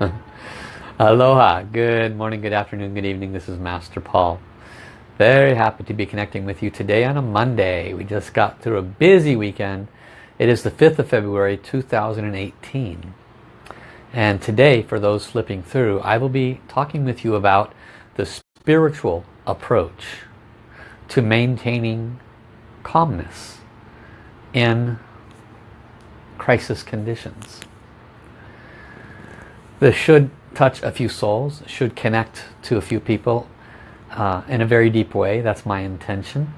Aloha, good morning, good afternoon, good evening. This is Master Paul. Very happy to be connecting with you today on a Monday. We just got through a busy weekend. It is the 5th of February 2018. And today, for those flipping through, I will be talking with you about the spiritual approach to maintaining calmness in crisis conditions. This should touch a few souls, should connect to a few people uh, in a very deep way. That's my intention.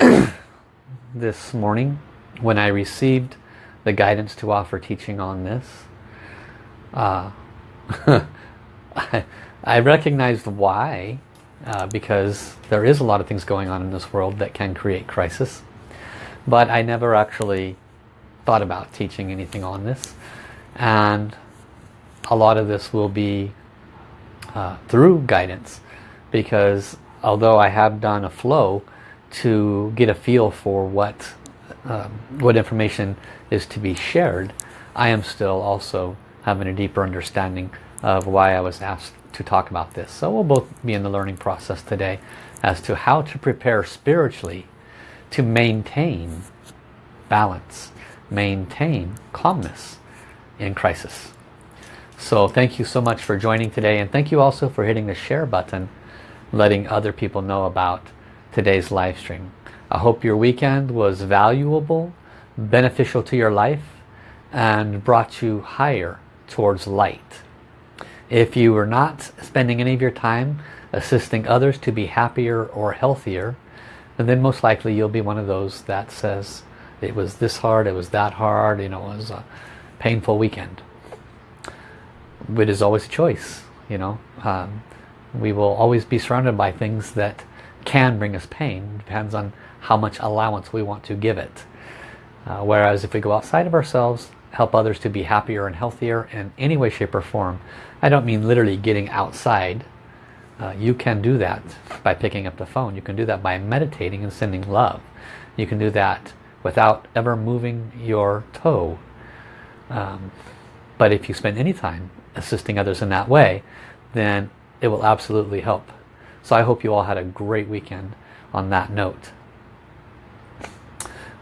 this morning, when I received the guidance to offer teaching on this, uh, I, I recognized why, uh, because there is a lot of things going on in this world that can create crisis. But I never actually thought about teaching anything on this. And a lot of this will be uh, through guidance because although I have done a flow to get a feel for what um, what information is to be shared, I am still also having a deeper understanding of why I was asked to talk about this. So we'll both be in the learning process today as to how to prepare spiritually to maintain balance, maintain calmness in crisis. So thank you so much for joining today and thank you also for hitting the share button letting other people know about today's live stream. I hope your weekend was valuable, beneficial to your life and brought you higher towards light. If you are not spending any of your time assisting others to be happier or healthier, then most likely you'll be one of those that says it was this hard, it was that hard, you know, it was a painful weekend. It is always a choice, you know. Um, we will always be surrounded by things that can bring us pain. Depends on how much allowance we want to give it. Uh, whereas if we go outside of ourselves, help others to be happier and healthier in any way, shape or form. I don't mean literally getting outside. Uh, you can do that by picking up the phone. You can do that by meditating and sending love. You can do that without ever moving your toe. Um, but if you spend any time assisting others in that way, then it will absolutely help. So I hope you all had a great weekend on that note.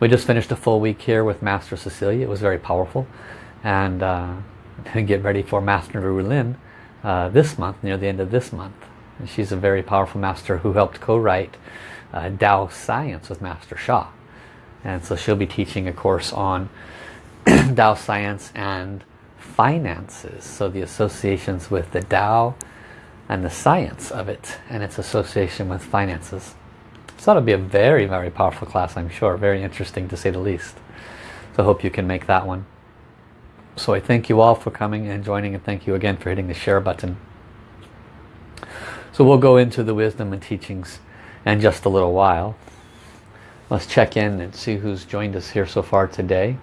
We just finished a full week here with Master Cecilia. It was very powerful. And uh, get ready for Master Ru uh, this month, near the end of this month. And she's a very powerful master who helped co-write uh, Tao Science with Master Sha. And so she'll be teaching a course on Tao Science and finances. So the associations with the Tao and the science of it and its association with finances. So that'll be a very, very powerful class, I'm sure. Very interesting to say the least. So I hope you can make that one. So I thank you all for coming and joining and thank you again for hitting the share button. So we'll go into the wisdom and teachings in just a little while. Let's check in and see who's joined us here so far today.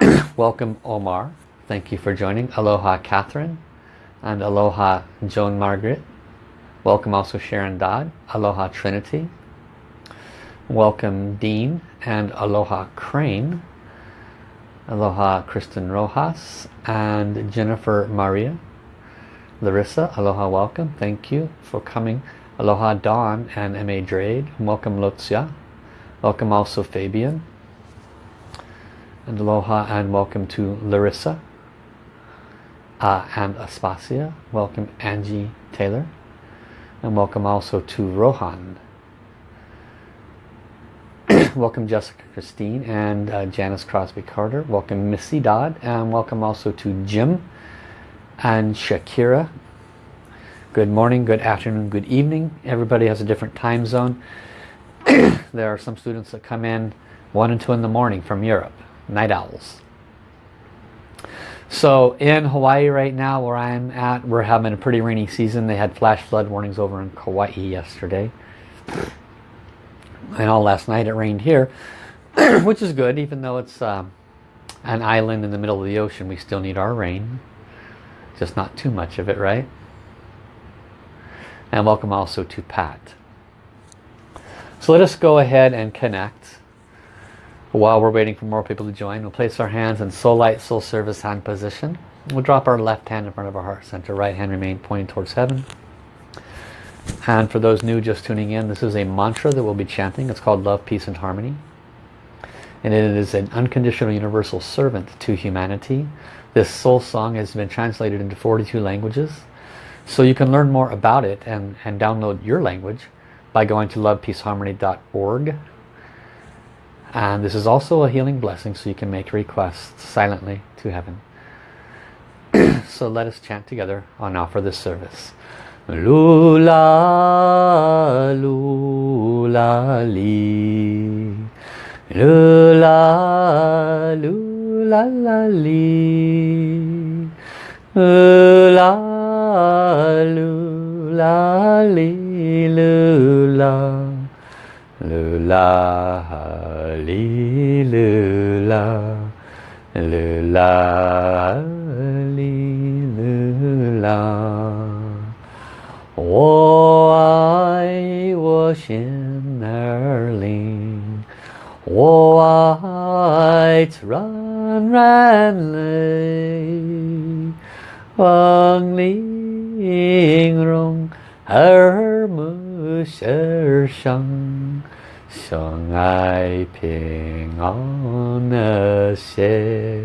Welcome Omar. Thank you for joining. Aloha Catherine and Aloha Joan Margaret. Welcome also Sharon Dodd. Aloha Trinity. Welcome Dean and Aloha Crane. Aloha Kristen Rojas and Jennifer Maria. Larissa, aloha welcome. Thank you for coming. Aloha Dawn and M.A. Drade. Welcome Lutzia. Welcome also Fabian. And aloha and welcome to Larissa uh, and Aspasia. Welcome Angie Taylor. And welcome also to Rohan. welcome Jessica Christine and uh, Janice Crosby Carter. Welcome Missy Dodd. And welcome also to Jim and Shakira. Good morning, good afternoon, good evening. Everybody has a different time zone. there are some students that come in 1 and 2 in the morning from Europe. Night owls. So in Hawaii right now where I'm at, we're having a pretty rainy season. They had flash flood warnings over in Kauai yesterday. And all last night it rained here, which is good even though it's um, an island in the middle of the ocean. We still need our rain. Just not too much of it, right? And welcome also to Pat. So let us go ahead and connect while we're waiting for more people to join, we'll place our hands in soul light, soul service hand position. We'll drop our left hand in front of our heart center, right hand remain pointing towards heaven. And for those new just tuning in, this is a mantra that we'll be chanting. It's called Love, Peace and Harmony. And it is an unconditional universal servant to humanity. This soul song has been translated into 42 languages. So you can learn more about it and, and download your language by going to lovepeaceharmony.org. And this is also a healing blessing so you can make requests silently to heaven. so let us chant together on offer this service. Lula, lula, li. Lula, lula, la, li. Lula, lula, li, lula. Lula, 哩噜啦，噜啦哩噜啦，我爱我心儿灵，我爱软软泪，风铃融而木声声。相爱平安和谐，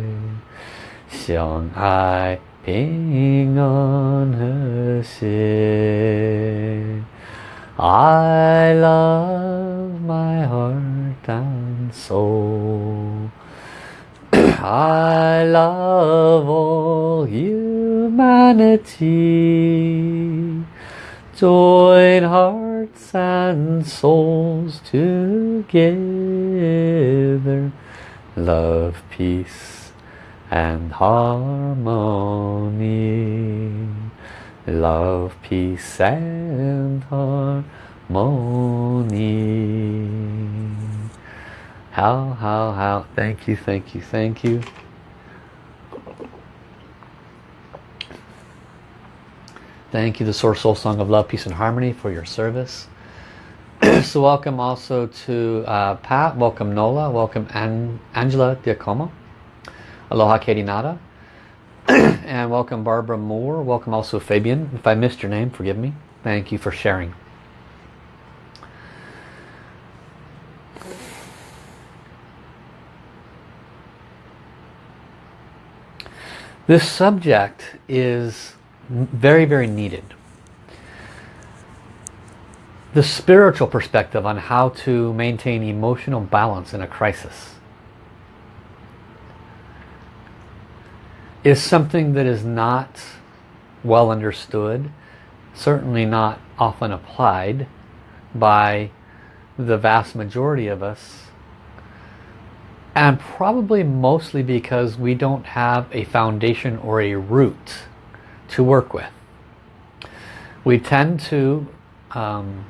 相爱。平安和谐。I love my heart and soul. I love all humanity. Join hearts and souls together. Love, peace and harmony. Love, peace and harmony. How, how, how. Thank you, thank you, thank you. Thank you, the Source Soul Song of Love, Peace and Harmony for your service. so welcome also to uh, Pat, welcome Nola, welcome An Angela Diacomo. Aloha Katie Nada. and welcome Barbara Moore. Welcome also Fabian. If I missed your name, forgive me. Thank you for sharing. This subject is very, very needed. The spiritual perspective on how to maintain emotional balance in a crisis. is something that is not well understood, certainly not often applied by the vast majority of us and probably mostly because we don't have a foundation or a root to work with. We tend to um,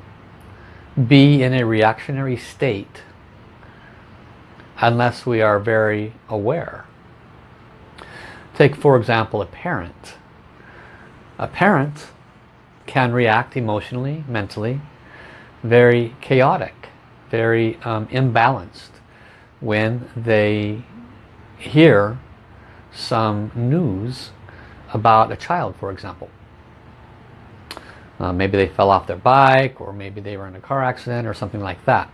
be in a reactionary state unless we are very aware. Take for example a parent. A parent can react emotionally, mentally, very chaotic, very um, imbalanced when they hear some news about a child, for example. Uh, maybe they fell off their bike or maybe they were in a car accident or something like that.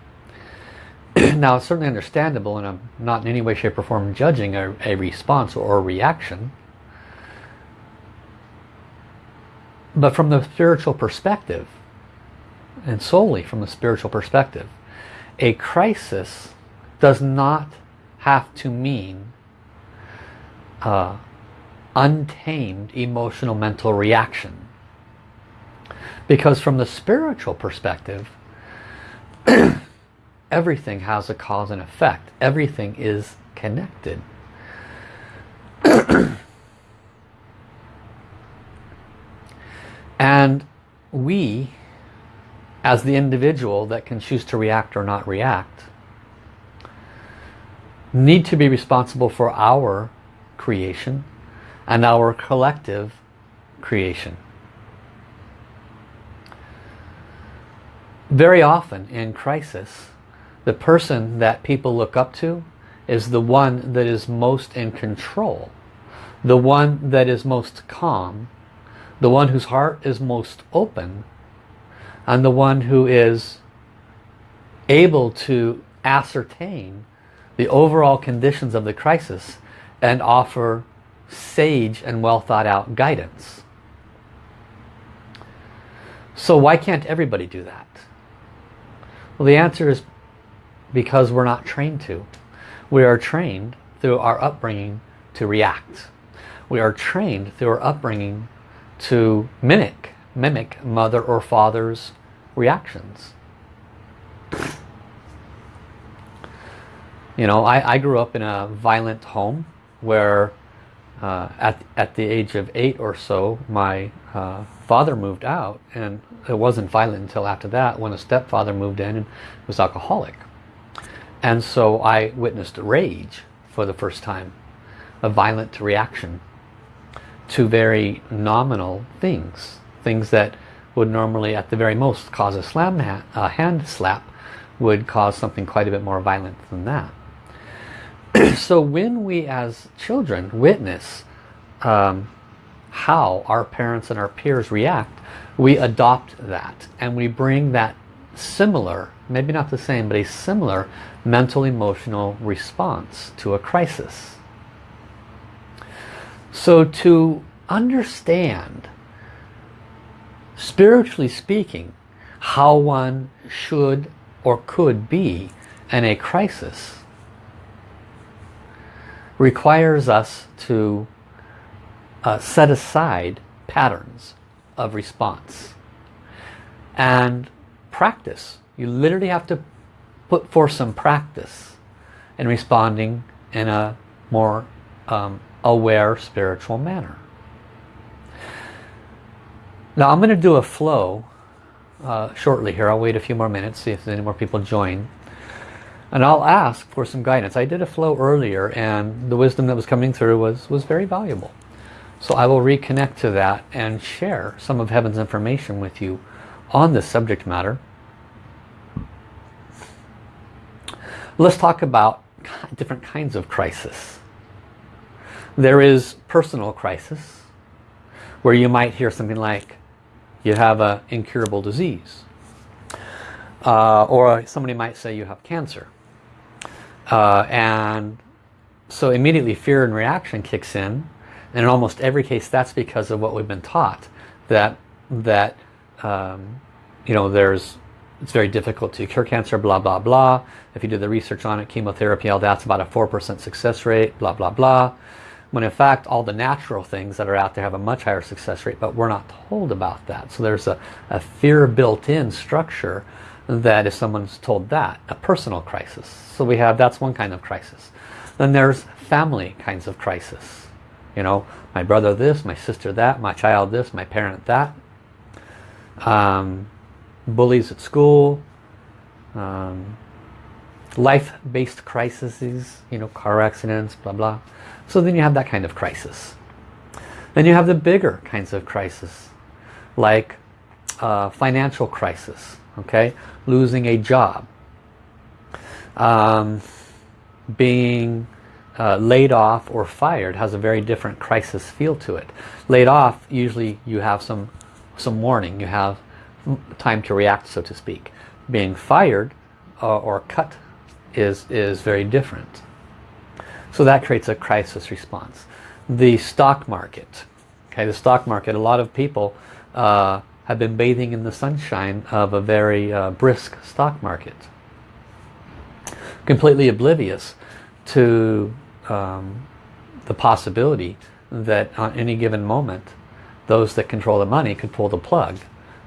now it's certainly understandable and I'm not in any way shape or form judging a, a response or a reaction but from the spiritual perspective and solely from the spiritual perspective a crisis does not have to mean uh, untamed emotional mental reaction because from the spiritual perspective everything has a cause and effect. Everything is connected. and we, as the individual that can choose to react or not react, need to be responsible for our creation and our collective creation. Very often in crisis, the person that people look up to is the one that is most in control the one that is most calm, the one whose heart is most open, and the one who is able to ascertain the overall conditions of the crisis and offer sage and well thought out guidance. So why can't everybody do that? Well, the answer is because we're not trained to. We are trained through our upbringing to react. We are trained through our upbringing to mimic, mimic mother or father's reactions. You know, I, I grew up in a violent home where uh, at, at the age of eight or so, my uh, father moved out and it wasn't violent until after that when a stepfather moved in and was alcoholic. And so I witnessed rage for the first time, a violent reaction to very nominal things, things that would normally at the very most cause a slam ha a hand slap would cause something quite a bit more violent than that. so when we as children witness um, how our parents and our peers react, we adopt that and we bring that similar, maybe not the same, but a similar mental emotional response to a crisis. So to understand, spiritually speaking, how one should or could be in a crisis requires us to uh, set aside patterns of response and practice. You literally have to put forth some practice in responding in a more um, aware spiritual manner. Now I'm going to do a flow uh, shortly here. I'll wait a few more minutes, see if any more people join. And I'll ask for some guidance. I did a flow earlier and the wisdom that was coming through was, was very valuable. So I will reconnect to that and share some of Heaven's information with you on this subject matter. Let's talk about different kinds of crisis. There is personal crisis, where you might hear something like, you have an incurable disease. Uh, or somebody might say you have cancer. Uh, and so immediately fear and reaction kicks in. And in almost every case that's because of what we've been taught that that um, you know there's it's very difficult to cure cancer blah blah blah. If you do the research on it chemotherapy all that's about a 4% success rate blah blah blah. When in fact all the natural things that are out there have a much higher success rate but we're not told about that. So there's a, a fear built in structure that if someone's told that a personal crisis. So we have that's one kind of crisis. Then there's family kinds of crisis. You know my brother this my sister that my child this my parent that. Um, bullies at school um, life-based crises you know car accidents blah blah. So then you have that kind of crisis. Then you have the bigger kinds of crisis like uh, financial crisis okay losing a job um, being uh, laid off or fired has a very different crisis feel to it. Laid off, usually you have some, some warning. You have time to react, so to speak. Being fired uh, or cut is, is very different. So that creates a crisis response. The stock market. Okay, the stock market, a lot of people uh, have been bathing in the sunshine of a very uh, brisk stock market. Completely oblivious to um, the possibility that on any given moment those that control the money could pull the plug.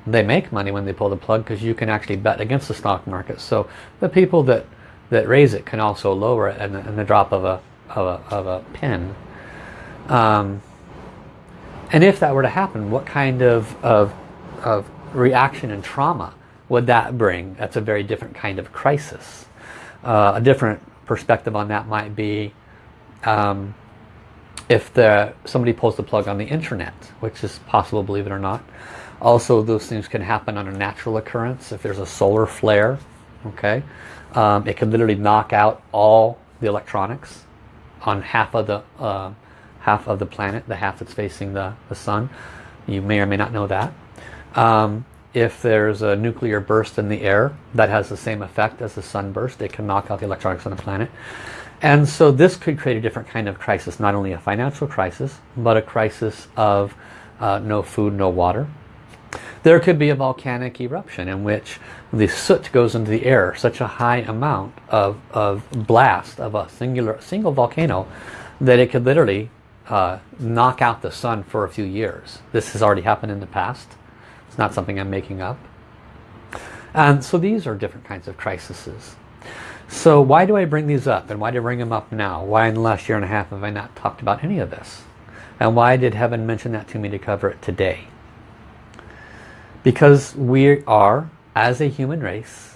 They make money when they pull the plug because you can actually bet against the stock market. So the people that, that raise it can also lower it in the, in the drop of a, of a, of a pin. Um, and if that were to happen, what kind of, of, of reaction and trauma would that bring? That's a very different kind of crisis. Uh, a different perspective on that might be um, if the, somebody pulls the plug on the internet, which is possible, believe it or not. Also, those things can happen on a natural occurrence. If there's a solar flare, okay, um, it can literally knock out all the electronics on half of the uh, half of the planet, the half that's facing the, the sun. You may or may not know that. Um, if there's a nuclear burst in the air, that has the same effect as the sunburst. It can knock out the electronics on the planet. And so this could create a different kind of crisis, not only a financial crisis, but a crisis of uh, no food, no water. There could be a volcanic eruption in which the soot goes into the air, such a high amount of, of blast of a singular single volcano that it could literally uh, knock out the sun for a few years. This has already happened in the past. It's not something I'm making up. And so these are different kinds of crises. So why do I bring these up? And why do I bring them up now? Why in the last year and a half have I not talked about any of this? And why did heaven mention that to me to cover it today? Because we are, as a human race,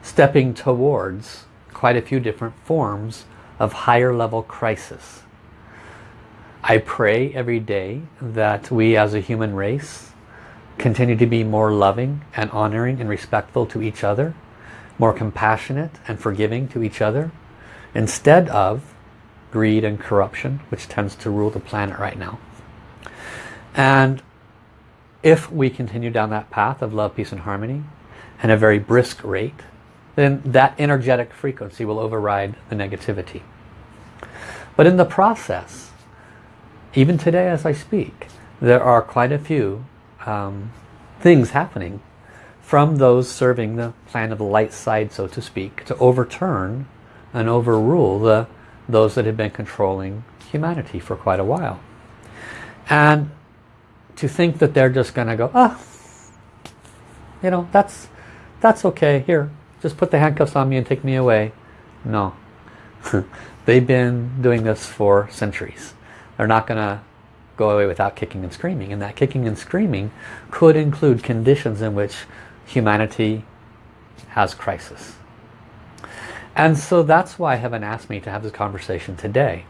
stepping towards quite a few different forms of higher level crisis. I pray every day that we as a human race continue to be more loving and honoring and respectful to each other more compassionate and forgiving to each other instead of greed and corruption which tends to rule the planet right now. And if we continue down that path of love peace and harmony at a very brisk rate then that energetic frequency will override the negativity. But in the process even today as I speak there are quite a few um, things happening from those serving the plan of the light side, so to speak, to overturn and overrule the, those that have been controlling humanity for quite a while. And to think that they're just going to go, ah, you know, that's, that's okay, here, just put the handcuffs on me and take me away. No. They've been doing this for centuries. They're not going to go away without kicking and screaming. And that kicking and screaming could include conditions in which humanity has crisis. And so that's why heaven asked me to have this conversation today.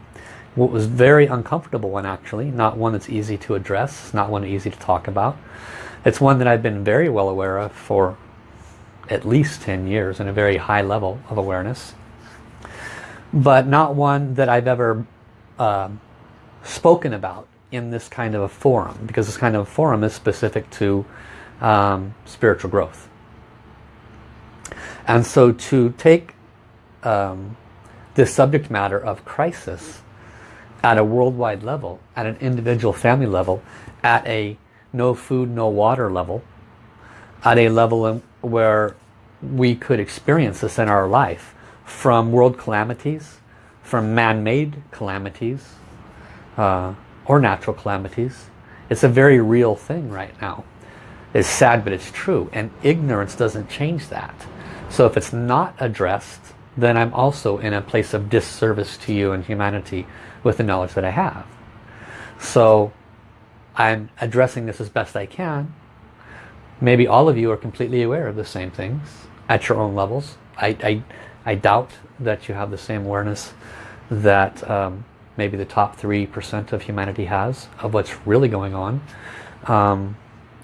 What was very uncomfortable one actually, not one that's easy to address, not one easy to talk about. It's one that I've been very well aware of for at least 10 years in a very high level of awareness. But not one that I've ever uh, spoken about in this kind of a forum because this kind of forum is specific to um, spiritual growth. And so to take um, this subject matter of crisis at a worldwide level, at an individual family level, at a no food, no water level, at a level where we could experience this in our life from world calamities, from man-made calamities, uh, or natural calamities. It's a very real thing right now. It's sad, but it's true. And ignorance doesn't change that. So if it's not addressed, then I'm also in a place of disservice to you and humanity with the knowledge that I have. So I'm addressing this as best I can. Maybe all of you are completely aware of the same things at your own levels. I, I, I doubt that you have the same awareness that um, maybe the top 3% of humanity has of what's really going on. Um,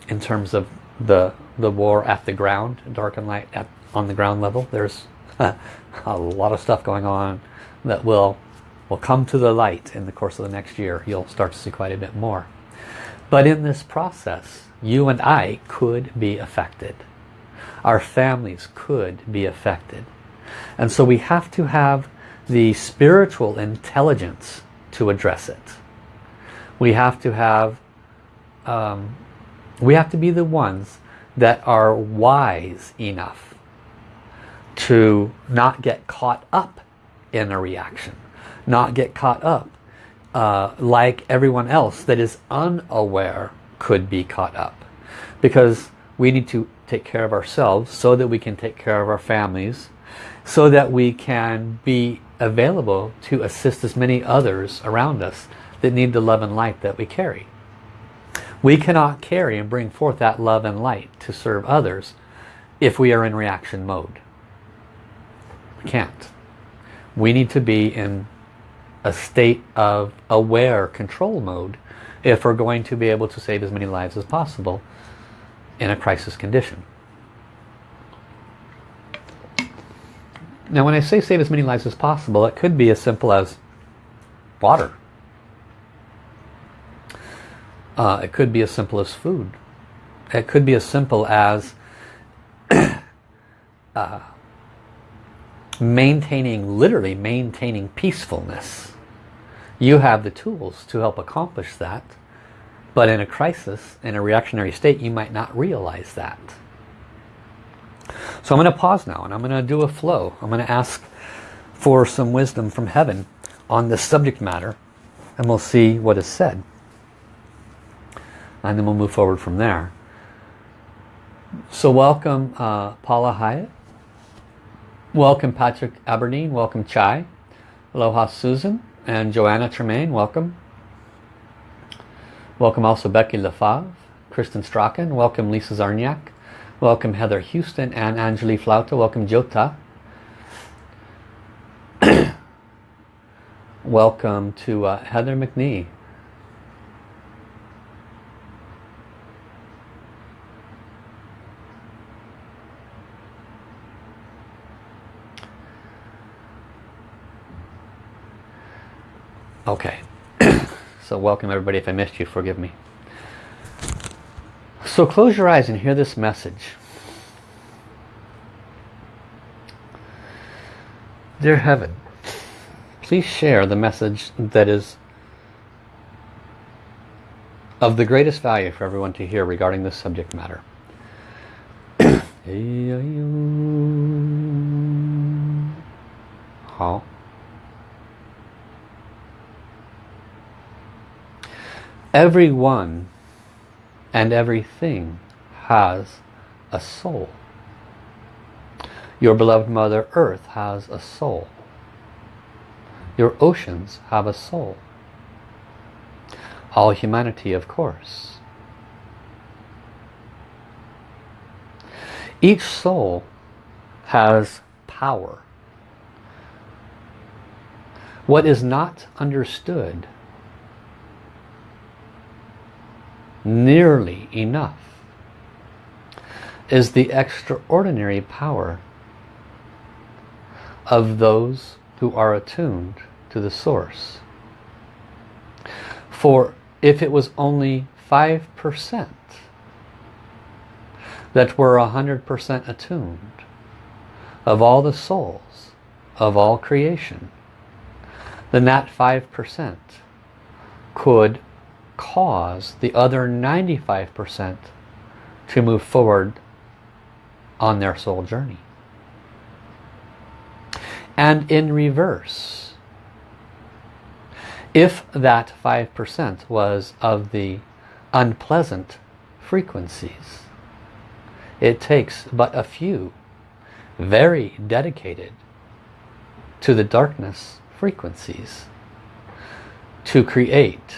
in terms of the the war at the ground, dark and light at, on the ground level. There's a lot of stuff going on that will will come to the light in the course of the next year. You'll start to see quite a bit more. But in this process, you and I could be affected. Our families could be affected. And so we have to have the spiritual intelligence to address it. We have to have um, we have to be the ones that are wise enough to not get caught up in a reaction. Not get caught up uh, like everyone else that is unaware could be caught up. Because we need to take care of ourselves so that we can take care of our families, so that we can be available to assist as many others around us that need the love and light that we carry. We cannot carry and bring forth that love and light to serve others if we are in reaction mode. We can't. We need to be in a state of aware control mode if we're going to be able to save as many lives as possible in a crisis condition. Now when I say save as many lives as possible, it could be as simple as water. Uh, it could be as simple as food. It could be as simple as uh, maintaining, literally maintaining peacefulness. You have the tools to help accomplish that. But in a crisis, in a reactionary state, you might not realize that. So I'm going to pause now and I'm going to do a flow. I'm going to ask for some wisdom from heaven on this subject matter and we'll see what is said. And then we'll move forward from there. So welcome uh, Paula Hyatt. Welcome Patrick Aberdeen. Welcome Chai. Aloha Susan and Joanna Tremaine. Welcome. Welcome also Becky Lefave, Kristen Strachan. Welcome Lisa Zarniak. Welcome Heather Houston and Angeli Flauta. Welcome Jota. Welcome to uh, Heather McNee. Okay, so welcome everybody. If I missed you, forgive me. So close your eyes and hear this message. Dear Heaven, please share the message that is of the greatest value for everyone to hear regarding this subject matter. How? Everyone and everything has a soul. Your beloved Mother Earth has a soul. Your oceans have a soul. All humanity, of course. Each soul has power. What is not understood nearly enough is the extraordinary power of those who are attuned to the source. For if it was only 5% that were 100% attuned of all the souls of all creation, then that 5% could cause the other 95% to move forward on their soul journey. And in reverse, if that 5% was of the unpleasant frequencies, it takes but a few very dedicated to the darkness frequencies to create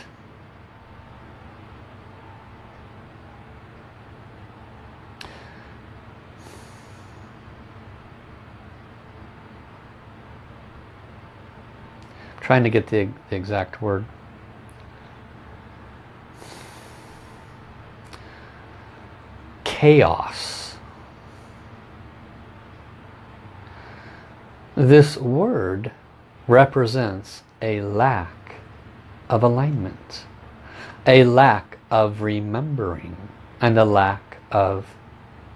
trying to get the, the exact word. Chaos. This word represents a lack of alignment, a lack of remembering, and a lack of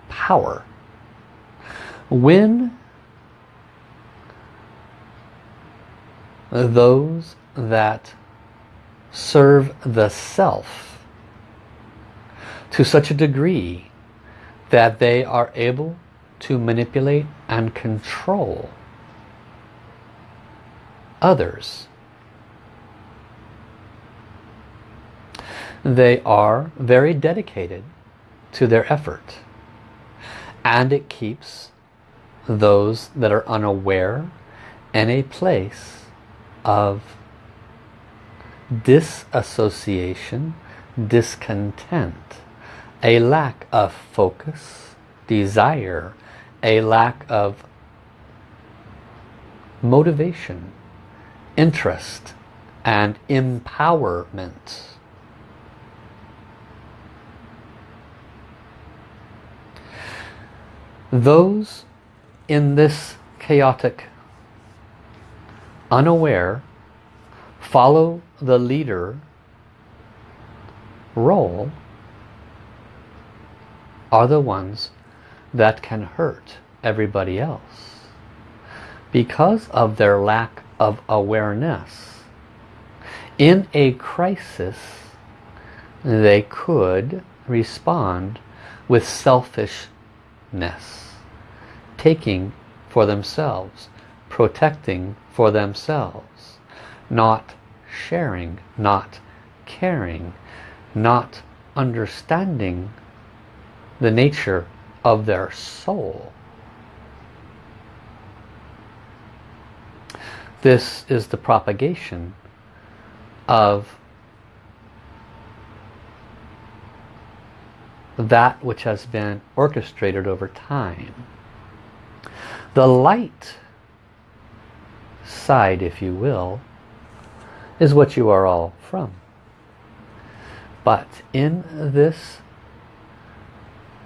power. When those that serve the self to such a degree that they are able to manipulate and control others. They are very dedicated to their effort and it keeps those that are unaware in a place of disassociation, discontent, a lack of focus, desire, a lack of motivation, interest, and empowerment. Those in this chaotic unaware follow the leader role are the ones that can hurt everybody else because of their lack of awareness. In a crisis, they could respond with selfishness, taking for themselves, protecting for themselves, not sharing, not caring, not understanding the nature of their soul. This is the propagation of that which has been orchestrated over time. The light side, if you will, is what you are all from. But in this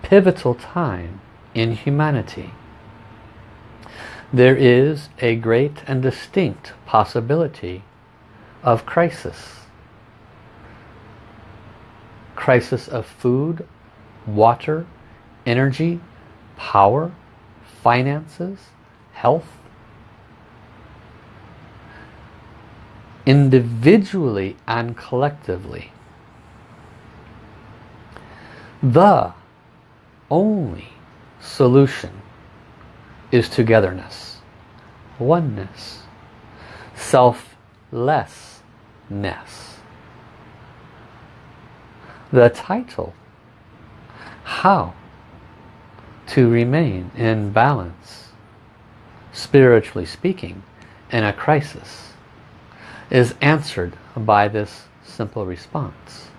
pivotal time in humanity, there is a great and distinct possibility of crisis. Crisis of food, water, energy, power, finances, health. Individually and collectively. The only solution is togetherness, oneness, selflessness. The title how to remain in balance, spiritually speaking, in a crisis is answered by this simple response.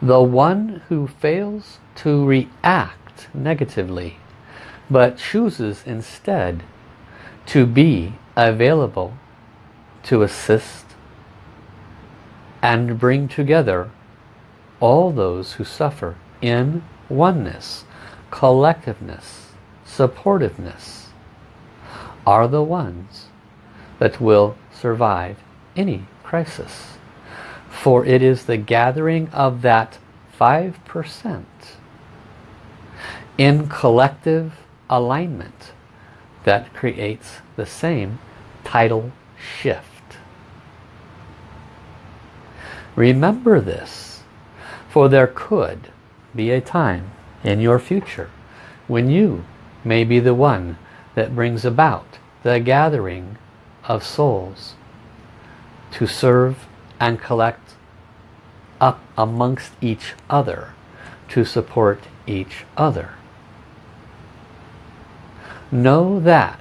The one who fails to react negatively but chooses instead to be available to assist and bring together all those who suffer in oneness, collectiveness, supportiveness are the ones that will survive any crisis. For it is the gathering of that 5% in collective alignment that creates the same tidal shift. Remember this for there could be a time in your future when you may be the one that brings about the gathering of souls to serve and collect up amongst each other to support each other. Know that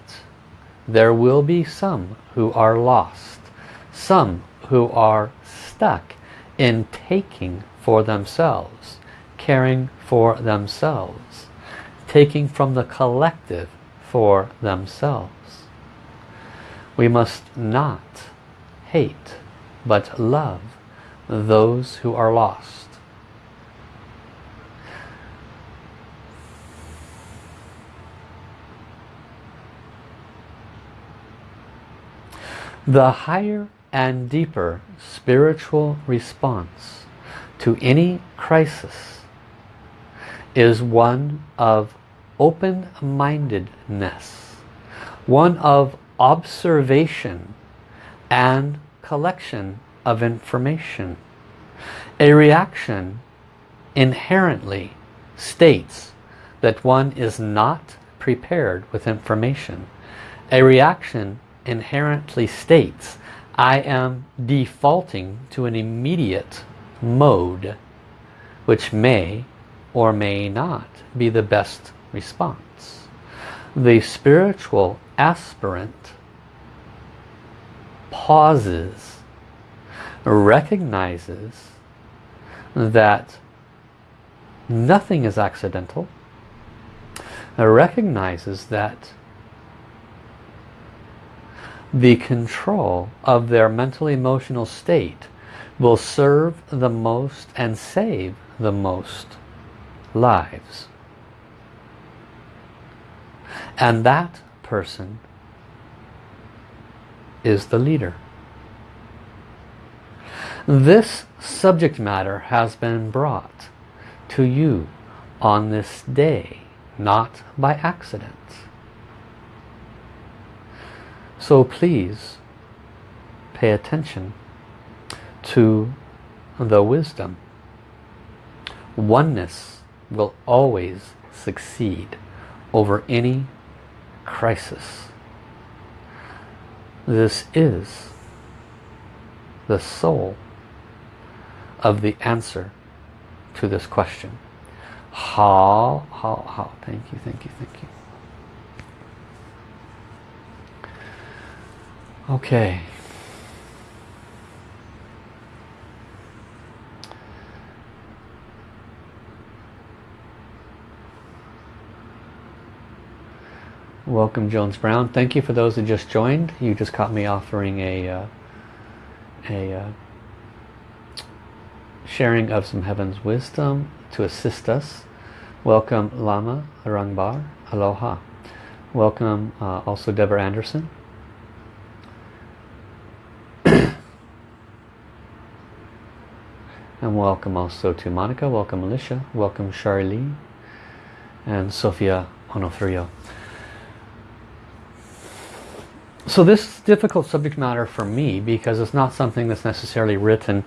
there will be some who are lost, some who are stuck in taking for themselves, caring for themselves, taking from the collective for themselves. We must not hate but love those who are lost. The higher and deeper spiritual response to any crisis is one of open-mindedness, one of observation and collection of information. A reaction inherently states that one is not prepared with information. A reaction inherently states I am defaulting to an immediate mode which may or may not be the best response. The spiritual aspirant pauses, recognizes that nothing is accidental, recognizes that the control of their mental emotional state will serve the most and save the most lives. And that person is the leader. This subject matter has been brought to you on this day, not by accident. So please pay attention to the wisdom. Oneness will always succeed over any crisis. This is the soul of the answer to this question. How, how, how, thank you, thank you, thank you. Okay. Welcome Jones Brown. Thank you for those that just joined. You just caught me offering a uh, a uh, sharing of some heaven's wisdom to assist us. Welcome Lama Rangbar. Aloha. Welcome uh, also Deborah Anderson. And welcome also to Monica, welcome Alicia, welcome Charlie, and Sophia Onofrio. So this difficult subject matter for me, because it's not something that's necessarily written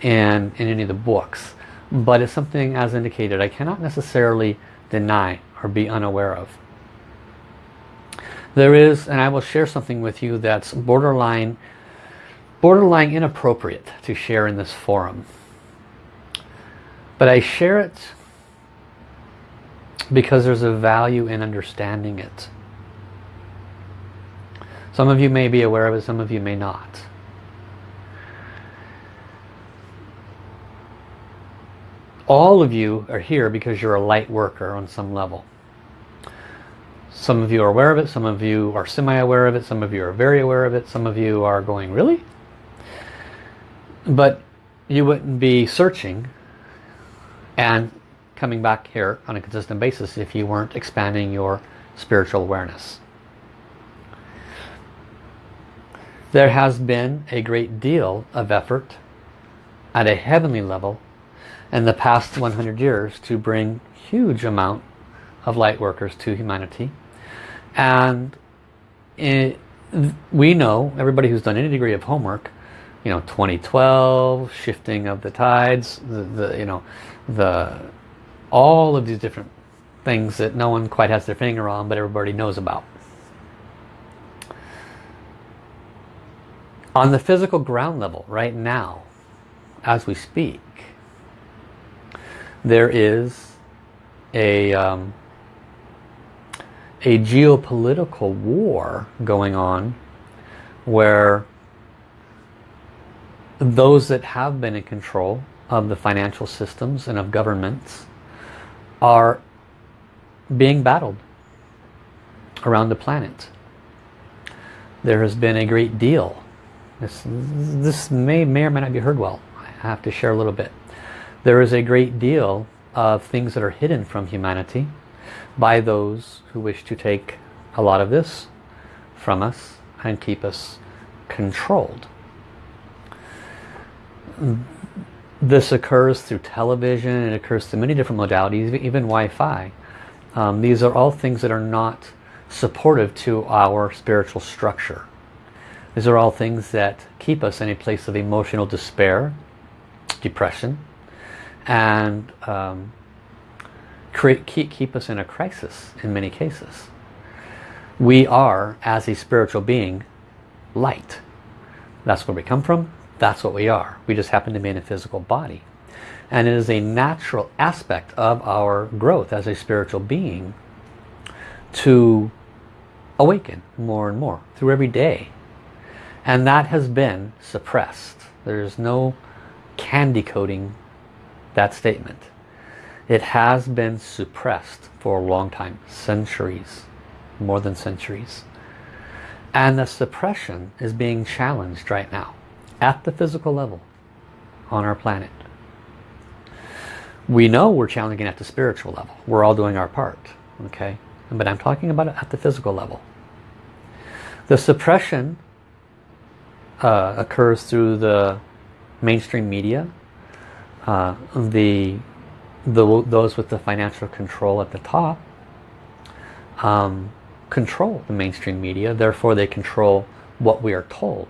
in, in any of the books, but it's something, as indicated, I cannot necessarily deny or be unaware of. There is, and I will share something with you that's borderline, borderline inappropriate to share in this forum. But I share it because there's a value in understanding it. Some of you may be aware of it, some of you may not. All of you are here because you're a light worker on some level. Some of you are aware of it, some of you are semi-aware of it, some of you are very aware of it, some of you are going, really? But you wouldn't be searching and coming back here on a consistent basis if you weren't expanding your spiritual awareness. There has been a great deal of effort at a heavenly level in the past 100 years to bring huge amount of light workers to humanity. And it, we know everybody who's done any degree of homework you know 2012 shifting of the tides the, the you know the all of these different things that no one quite has their finger on but everybody knows about on the physical ground level right now as we speak there is a um, a geopolitical war going on where those that have been in control of the financial systems and of governments are being battled around the planet. There has been a great deal. This, this may, may or may not be heard well. I have to share a little bit. There is a great deal of things that are hidden from humanity by those who wish to take a lot of this from us and keep us controlled this occurs through television, it occurs through many different modalities, even Wi-Fi. Um, these are all things that are not supportive to our spiritual structure. These are all things that keep us in a place of emotional despair, depression, and um, create, keep, keep us in a crisis in many cases. We are, as a spiritual being, light. That's where we come from. That's what we are. We just happen to be in a physical body. And it is a natural aspect of our growth as a spiritual being to awaken more and more through every day. And that has been suppressed. There's no candy coating that statement. It has been suppressed for a long time, centuries, more than centuries. And the suppression is being challenged right now at the physical level on our planet. We know we're challenging at the spiritual level. We're all doing our part. Okay, But I'm talking about it at the physical level. The suppression uh, occurs through the mainstream media, uh, the, the those with the financial control at the top um, control the mainstream media, therefore they control what we are told.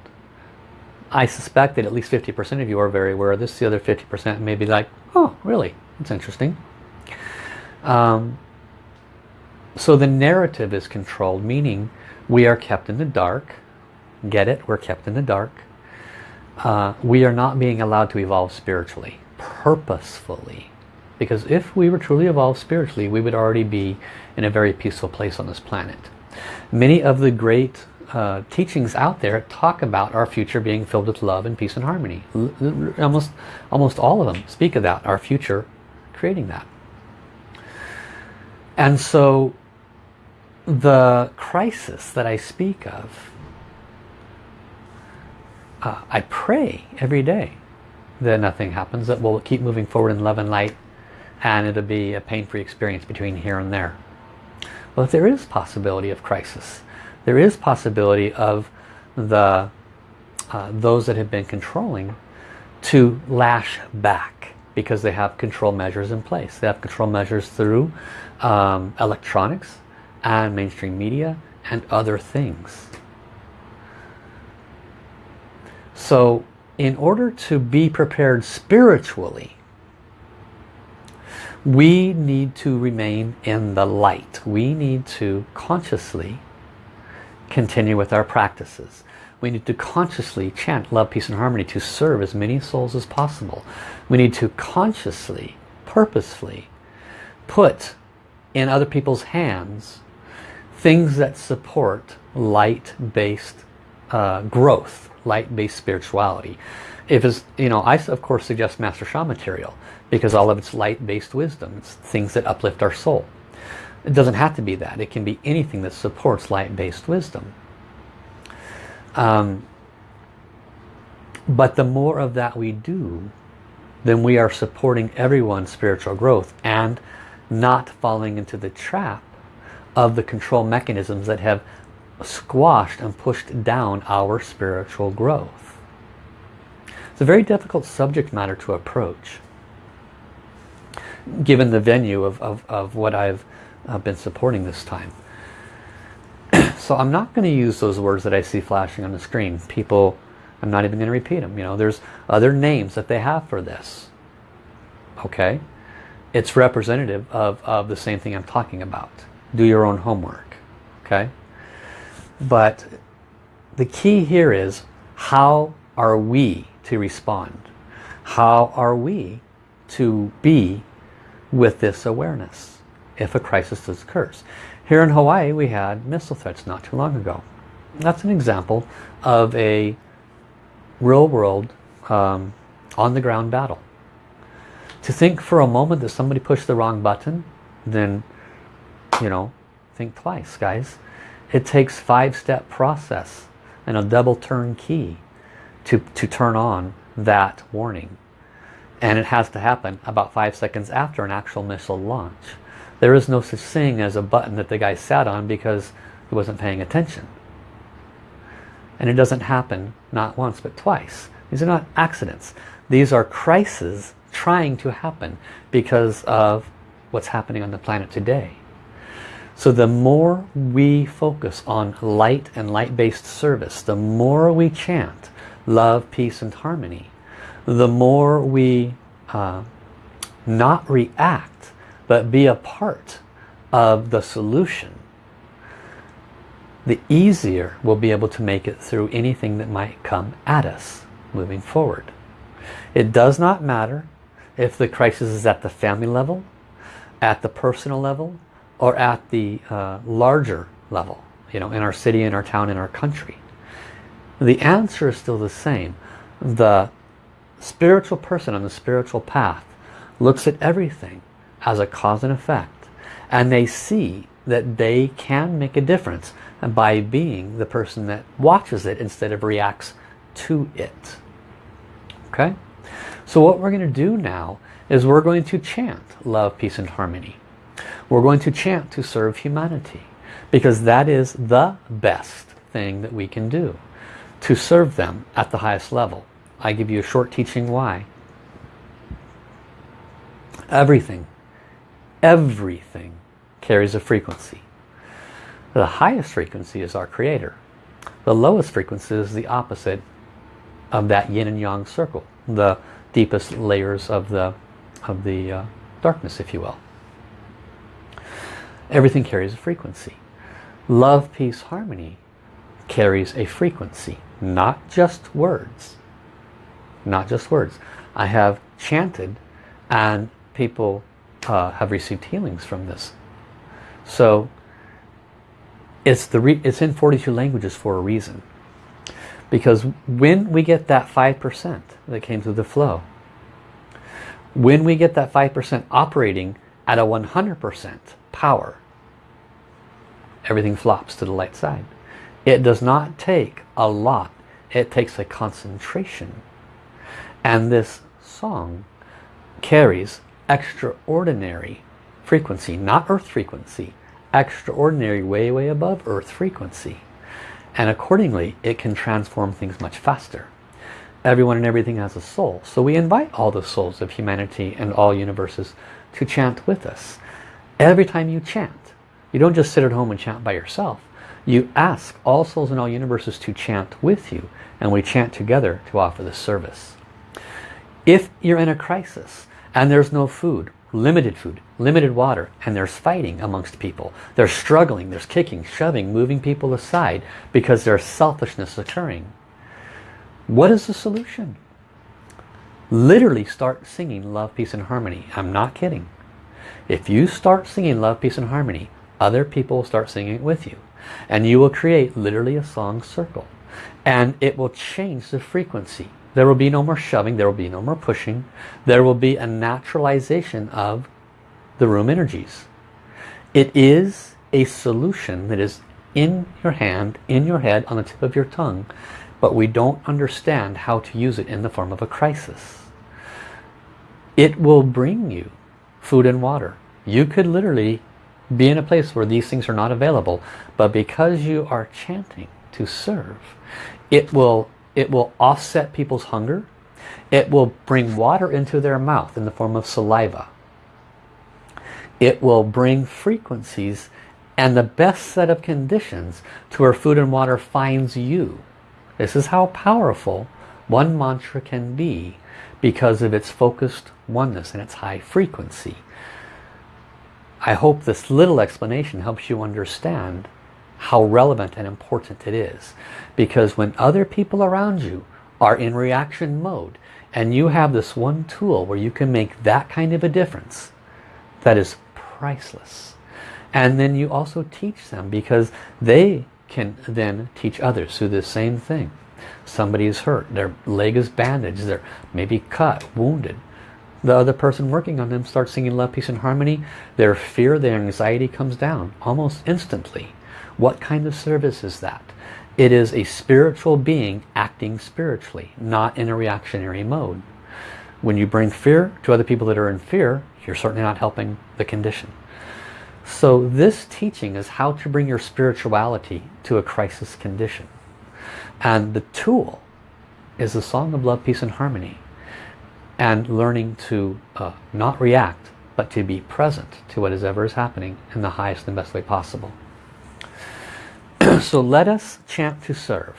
I suspect that at least 50% of you are very aware of this. The other 50% may be like, oh, really? That's interesting. Um, so the narrative is controlled, meaning we are kept in the dark. Get it? We're kept in the dark. Uh, we are not being allowed to evolve spiritually, purposefully. Because if we were truly evolved spiritually, we would already be in a very peaceful place on this planet. Many of the great uh, teachings out there talk about our future being filled with love and peace and harmony. L almost, almost all of them speak of that, our future creating that. And so the crisis that I speak of, uh, I pray every day that nothing happens, that we'll keep moving forward in love and light and it'll be a pain-free experience between here and there. If there is possibility of crisis, there is possibility of the uh, those that have been controlling to lash back because they have control measures in place. They have control measures through um, electronics and mainstream media and other things. So in order to be prepared spiritually, we need to remain in the light. We need to consciously continue with our practices. We need to consciously chant love, peace and harmony to serve as many souls as possible. We need to consciously, purposefully put in other people's hands things that support light-based uh, growth, light-based spirituality. If it's, you know, I of course suggest Master Sha material because all of it's light-based wisdom. It's things that uplift our soul. It doesn't have to be that. It can be anything that supports light-based wisdom. Um, but the more of that we do, then we are supporting everyone's spiritual growth and not falling into the trap of the control mechanisms that have squashed and pushed down our spiritual growth. It's a very difficult subject matter to approach given the venue of, of, of what I've uh, been supporting this time. so I'm not going to use those words that I see flashing on the screen. People, I'm not even going to repeat them. You know, there's other names that they have for this. Okay? It's representative of, of the same thing I'm talking about. Do your own homework. Okay? But the key here is how are we to respond? How are we to be with this awareness if a crisis occurs. Here in Hawaii we had missile threats not too long ago. That's an example of a real world um, on the ground battle. To think for a moment that somebody pushed the wrong button, then, you know, think twice, guys. It takes five-step process and a double turn key to, to turn on that warning and it has to happen about five seconds after an actual missile launch. There is no such thing as a button that the guy sat on because he wasn't paying attention. And it doesn't happen not once but twice. These are not accidents. These are crises trying to happen because of what's happening on the planet today. So the more we focus on light and light-based service, the more we chant love, peace and harmony, the more we uh, not react but be a part of the solution the easier we'll be able to make it through anything that might come at us moving forward. It does not matter if the crisis is at the family level, at the personal level, or at the uh, larger level, you know, in our city, in our town, in our country. The answer is still the same. The spiritual person on the spiritual path looks at everything as a cause and effect and they see that they can make a difference by being the person that watches it instead of reacts to it okay so what we're going to do now is we're going to chant love peace and harmony we're going to chant to serve humanity because that is the best thing that we can do to serve them at the highest level. I give you a short teaching why. Everything, everything carries a frequency. The highest frequency is our creator. The lowest frequency is the opposite of that yin and yang circle, the deepest layers of the, of the uh, darkness, if you will. Everything carries a frequency. Love, peace, harmony carries a frequency, not just words. Not just words. I have chanted and people uh, have received healings from this. So it's, the it's in 42 languages for a reason. Because when we get that 5% that came through the flow, when we get that 5% operating at a 100% power, everything flops to the light side. It does not take a lot. It takes a concentration. And this song carries extraordinary frequency, not earth frequency, extraordinary way, way above earth frequency. And accordingly, it can transform things much faster. Everyone and everything has a soul. So we invite all the souls of humanity and all universes to chant with us. Every time you chant, you don't just sit at home and chant by yourself. You ask all souls in all universes to chant with you and we chant together to offer this service. If you're in a crisis and there's no food, limited food, limited water, and there's fighting amongst people, they're struggling, there's kicking, shoving, moving people aside because there's selfishness occurring. What is the solution? Literally start singing Love, Peace and Harmony. I'm not kidding. If you start singing Love, Peace and Harmony, other people will start singing it with you. And you will create literally a song circle. And it will change the frequency. There will be no more shoving. There will be no more pushing. There will be a naturalization of the room energies. It is a solution that is in your hand, in your head, on the tip of your tongue. But we don't understand how to use it in the form of a crisis. It will bring you food and water. You could literally be in a place where these things are not available. But because you are chanting to serve, it will, it will offset people's hunger. It will bring water into their mouth in the form of saliva. It will bring frequencies and the best set of conditions to where food and water finds you. This is how powerful one mantra can be because of its focused oneness and its high frequency. I hope this little explanation helps you understand how relevant and important it is. Because when other people around you are in reaction mode and you have this one tool where you can make that kind of a difference, that is priceless. And then you also teach them because they can then teach others through the same thing. Somebody is hurt, their leg is bandaged, they're maybe cut, wounded the other person working on them starts singing love, peace and harmony, their fear, their anxiety comes down almost instantly. What kind of service is that? It is a spiritual being acting spiritually, not in a reactionary mode. When you bring fear to other people that are in fear, you're certainly not helping the condition. So this teaching is how to bring your spirituality to a crisis condition. And the tool is the song of love, peace and harmony and learning to uh, not react but to be present to whatever is happening in the highest and best way possible. so let us chant to serve.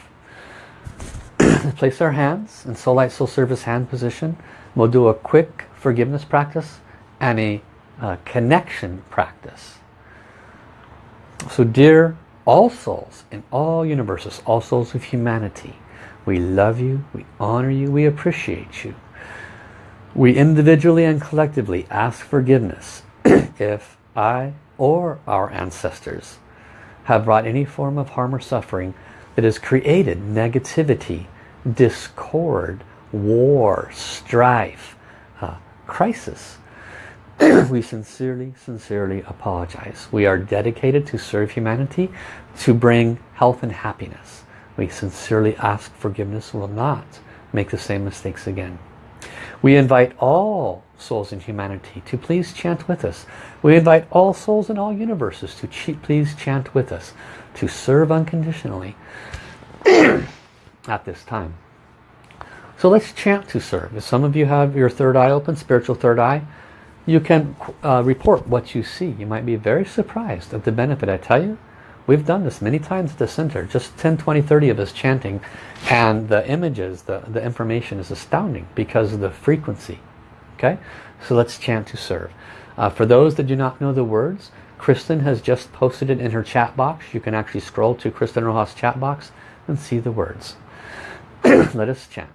Place our hands in Soul Light Soul Service hand position. We'll do a quick forgiveness practice and a uh, connection practice. So dear all souls in all universes, all souls of humanity, we love you, we honor you, we appreciate you. We individually and collectively ask forgiveness if I or our ancestors have brought any form of harm or suffering that has created negativity, discord, war, strife, uh, crisis. we sincerely, sincerely apologize. We are dedicated to serve humanity, to bring health and happiness. We sincerely ask forgiveness will not make the same mistakes again. We invite all souls in humanity to please chant with us. We invite all souls in all universes to please chant with us, to serve unconditionally. at this time. So let's chant to serve. If some of you have your third eye open, spiritual third eye, you can uh, report what you see. You might be very surprised at the benefit. I tell you, we've done this many times at the center. Just 10, 20, 30 of us chanting. And the images, the, the information is astounding because of the frequency. Okay? So let's chant to serve. Uh, for those that do not know the words, Kristen has just posted it in her chat box. You can actually scroll to Kristen Rojas chat box and see the words. Let us chant.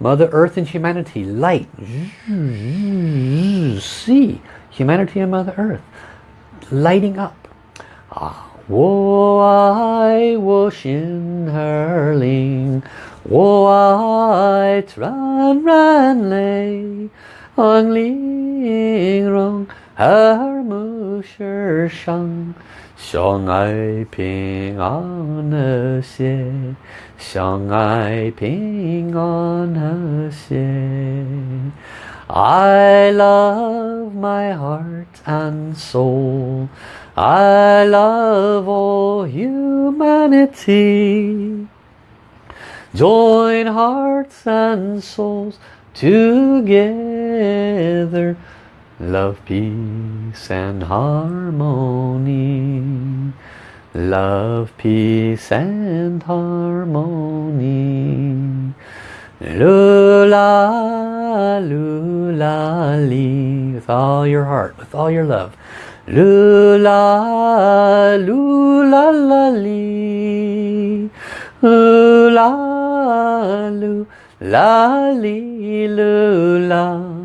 Mother Earth and humanity, light. See, humanity and Mother Earth lighting up. Ah, wo I wo shin hurling, wo I tran ran lay, ang ling rong her mu shang. 相爱平安和谐，相爱平安和谐。I love my heart and soul. I love all humanity. Join hearts and souls together Love, peace and harmony. Love, peace and harmony. Lula, lula. With all your heart, with all your love. Lula, lula, la. Lula, lula.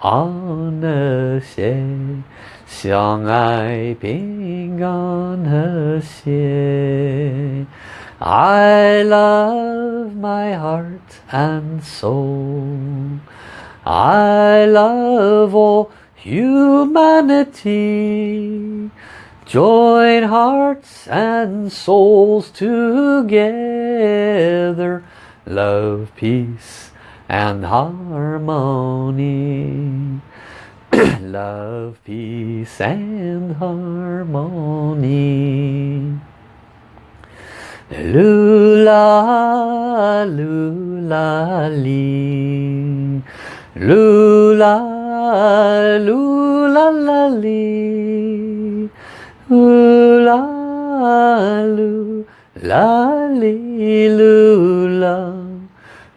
安和谐。相爱平安和谐。I love my heart and soul. I love all humanity. Join hearts and souls together. Love, peace and harmony. love, peace and harmony. Lula, lula, li. Lula, lula, la, li. Lula, lula, lula.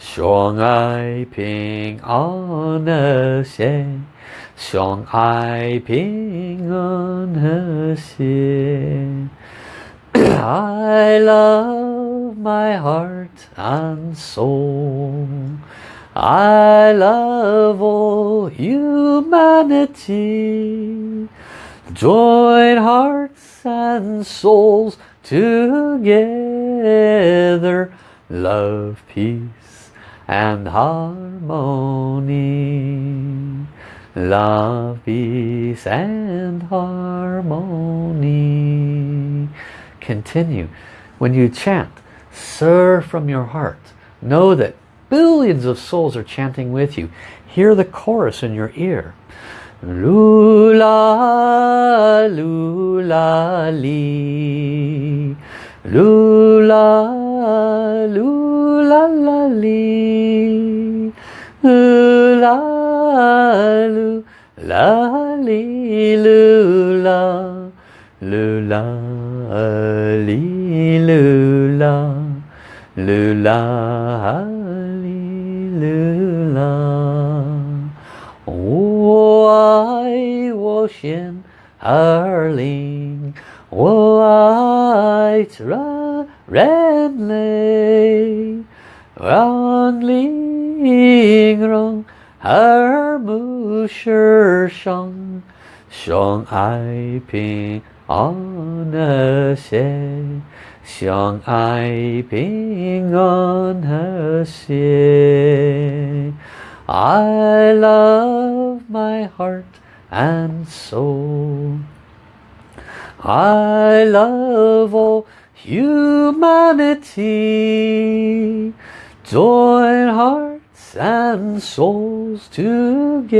相爱平安和谐。相爱平安和谐。I love my heart and soul. I love all humanity. Join hearts and souls together. Love, peace and harmony love, peace and harmony. Continue. When you chant, serve from your heart. Know that billions of souls are chanting with you. Hear the chorus in your ear. Lula, lula. 噜啦噜啦啦哩，噜啦噜啦哩噜啦，噜啦哩噜啦，噜啦哩噜啦。我爱我心儿灵。white red lay only rong her musher shong shong ai ping on her she shong ai ping on her she. I love my heart and soul. I love all humanity. Join hearts and souls together.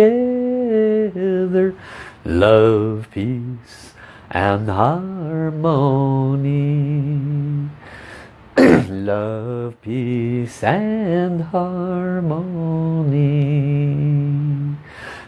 Love, peace and harmony. love, peace and harmony.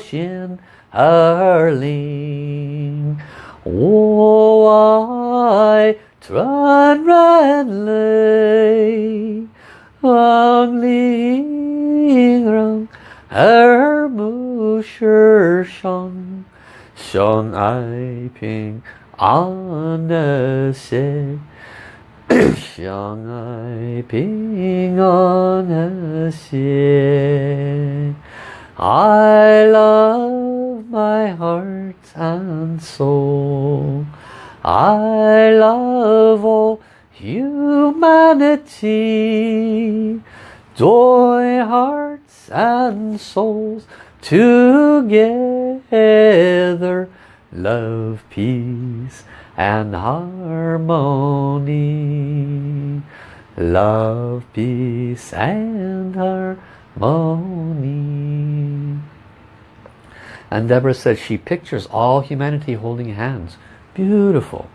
ocean. Oh, I Tran ran lay Wang ling rong Er mu shi ping An de se Shang ai ping An I love my heart and soul. I love all humanity. Joy hearts and souls together love peace and harmony love peace and harmony and Deborah says she pictures all humanity holding hands beautiful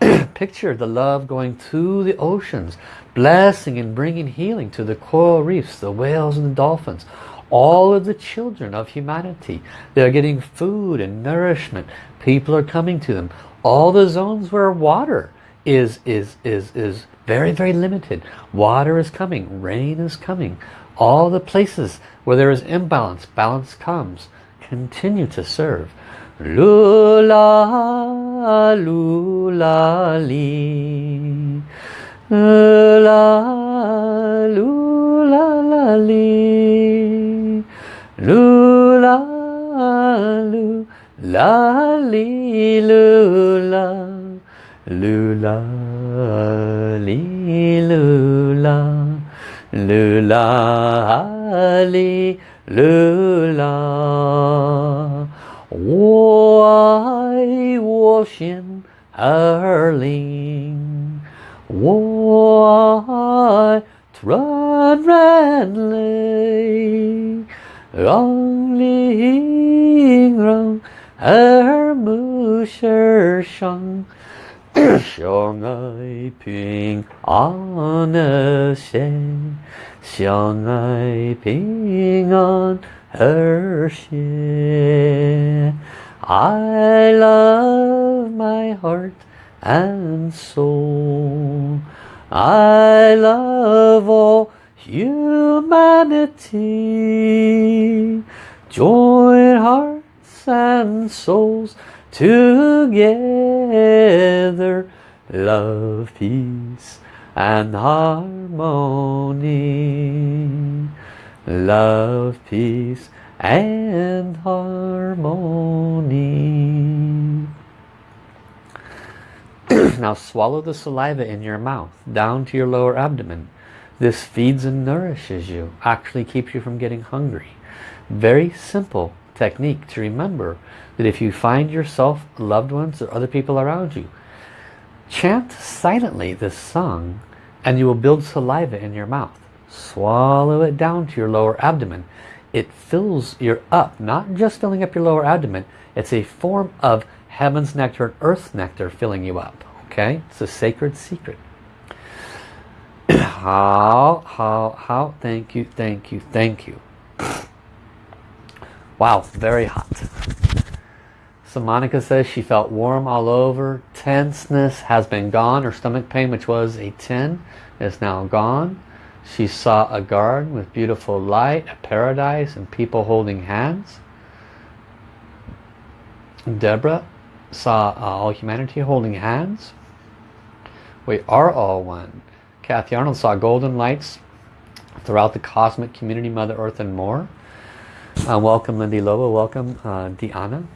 picture the love going through the oceans blessing and bringing healing to the coral reefs the whales and the dolphins all of the children of humanity. They're getting food and nourishment. People are coming to them. All the zones where water is, is, is, is very, very limited. Water is coming. Rain is coming. All the places where there is imbalance, balance comes. Continue to serve. Lula, lula, li. Lula, lula, la, li. Lula, lu, la, li, lula, lula, li, lula, lula, li, lula. 我爱我心儿灵，我爱传染泪。让灵让耳目世上 相爱平安和谐，相爱平安和谐。I love my heart and soul. I love all humanity join hearts and souls together love peace and harmony love, peace, and harmony. now swallow the saliva in your mouth down to your lower abdomen. This feeds and nourishes you, actually keeps you from getting hungry. Very simple technique to remember that if you find yourself, loved ones, or other people around you, chant silently this song and you will build saliva in your mouth. Swallow it down to your lower abdomen. It fills your up, not just filling up your lower abdomen. It's a form of heaven's nectar and earth's nectar filling you up. Okay? It's a sacred secret. how, how, how, thank you, thank you, thank you. Wow, very hot. So Monica says she felt warm all over. Tenseness has been gone. Her stomach pain, which was a 10, is now gone. She saw a garden with beautiful light, a paradise, and people holding hands. Deborah saw all humanity holding hands. We are all one. Kathy Arnold saw golden lights throughout the cosmic community, Mother Earth and more. Uh, welcome Lindy Lobo, welcome uh, Deanna.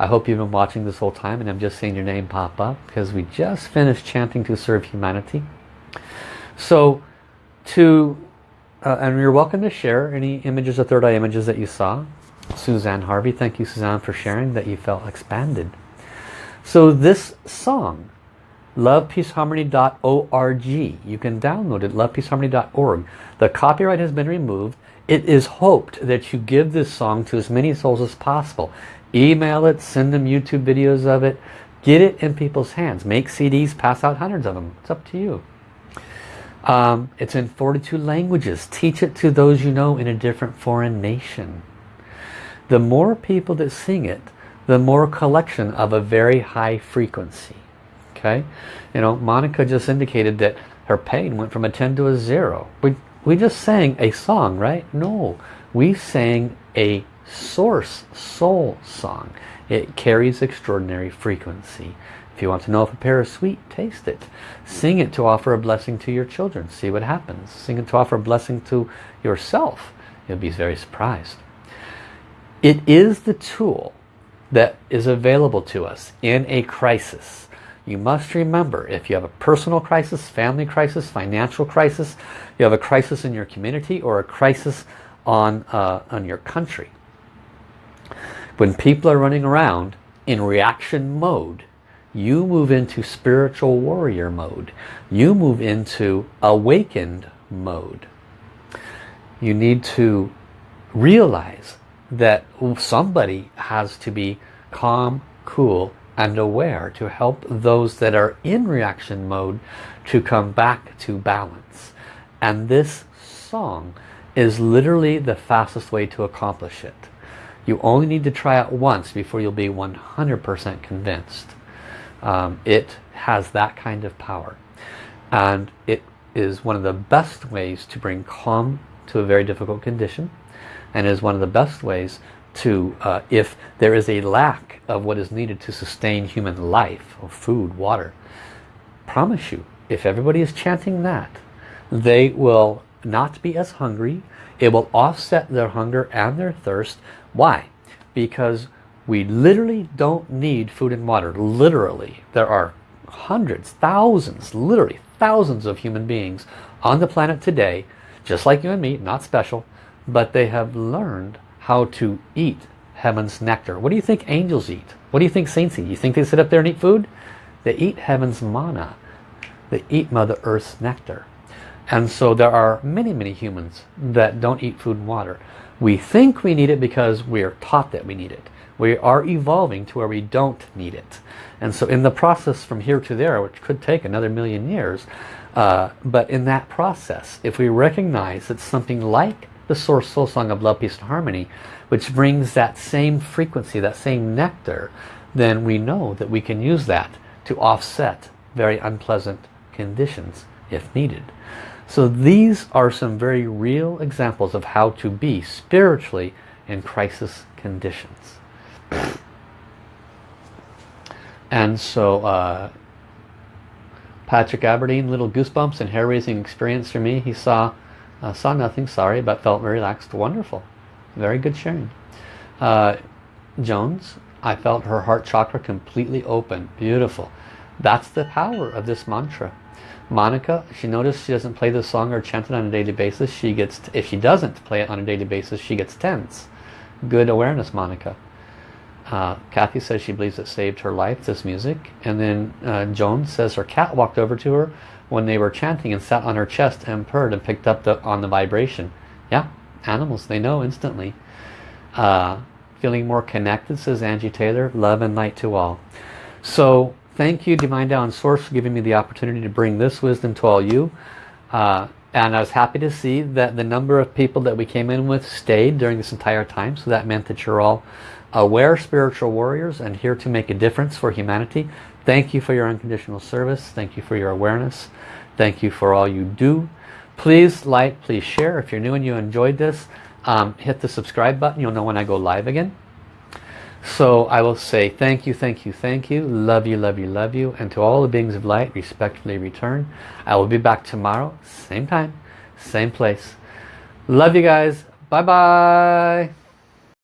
I hope you've been watching this whole time and I'm just seeing your name pop up because we just finished chanting to serve humanity. So to, uh, and you're welcome to share any images or third eye images that you saw. Suzanne Harvey, thank you Suzanne for sharing that you felt expanded. So this song, lovepeaceharmony.org, you can download it, lovepeaceharmony.org. The copyright has been removed it is hoped that you give this song to as many souls as possible. Email it, send them YouTube videos of it, get it in people's hands. Make CDs, pass out hundreds of them. It's up to you. Um, it's in 42 languages. Teach it to those you know in a different foreign nation. The more people that sing it, the more collection of a very high frequency. Okay? You know, Monica just indicated that her pain went from a 10 to a 0. We we just sang a song, right? No, we sang a source soul song. It carries extraordinary frequency. If you want to know if a pear is sweet, taste it. Sing it to offer a blessing to your children. See what happens. Sing it to offer a blessing to yourself. You'll be very surprised. It is the tool that is available to us in a crisis. You must remember if you have a personal crisis, family crisis, financial crisis, you have a crisis in your community or a crisis on, uh, on your country. When people are running around in reaction mode, you move into spiritual warrior mode. You move into awakened mode. You need to realize that somebody has to be calm, cool, and aware to help those that are in reaction mode to come back to balance. And this song is literally the fastest way to accomplish it. You only need to try it once before you'll be 100% convinced. Um, it has that kind of power. And it is one of the best ways to bring calm to a very difficult condition and is one of the best ways to, uh, if there is a lack of what is needed to sustain human life, or food, water, promise you, if everybody is chanting that, they will not be as hungry. It will offset their hunger and their thirst. Why? Because we literally don't need food and water. Literally. There are hundreds, thousands, literally thousands of human beings on the planet today, just like you and me, not special, but they have learned how to eat heaven's nectar. What do you think angels eat? What do you think saints eat? You think they sit up there and eat food? They eat heaven's manna. They eat Mother Earth's nectar. And so there are many, many humans that don't eat food and water. We think we need it because we are taught that we need it. We are evolving to where we don't need it. And so in the process from here to there, which could take another million years, uh, but in that process, if we recognize that something like the Source Soul Song of Love, Peace and Harmony, which brings that same frequency, that same nectar, then we know that we can use that to offset very unpleasant conditions if needed. So these are some very real examples of how to be spiritually in crisis conditions. And so uh, Patrick Aberdeen, little goosebumps and hair-raising experience for me. He saw Uh, saw nothing, sorry, but felt relaxed. Wonderful. Very good sharing. Uh, Jones, I felt her heart chakra completely open. Beautiful. That's the power of this mantra. Monica, she noticed she doesn't play the song or chant it on a daily basis. She gets, if she doesn't play it on a daily basis, she gets tense. Good awareness, Monica. Uh, Kathy says she believes it saved her life, this music. And then uh, Joan says her cat walked over to her when they were chanting and sat on her chest and purred and picked up the, on the vibration. Yeah, animals, they know instantly. Uh, feeling more connected, says Angie Taylor. Love and light to all. So thank you, Divine Down Source, for giving me the opportunity to bring this wisdom to all you. Uh, and I was happy to see that the number of people that we came in with stayed during this entire time. So that meant that you're all aware spiritual warriors and here to make a difference for humanity. Thank you for your unconditional service. Thank you for your awareness. Thank you for all you do. Please like, please share. If you're new and you enjoyed this, um, hit the subscribe button. You'll know when I go live again. So I will say thank you, thank you, thank you. Love you, love you, love you. And to all the beings of light, respectfully return. I will be back tomorrow, same time, same place. Love you guys. Bye-bye.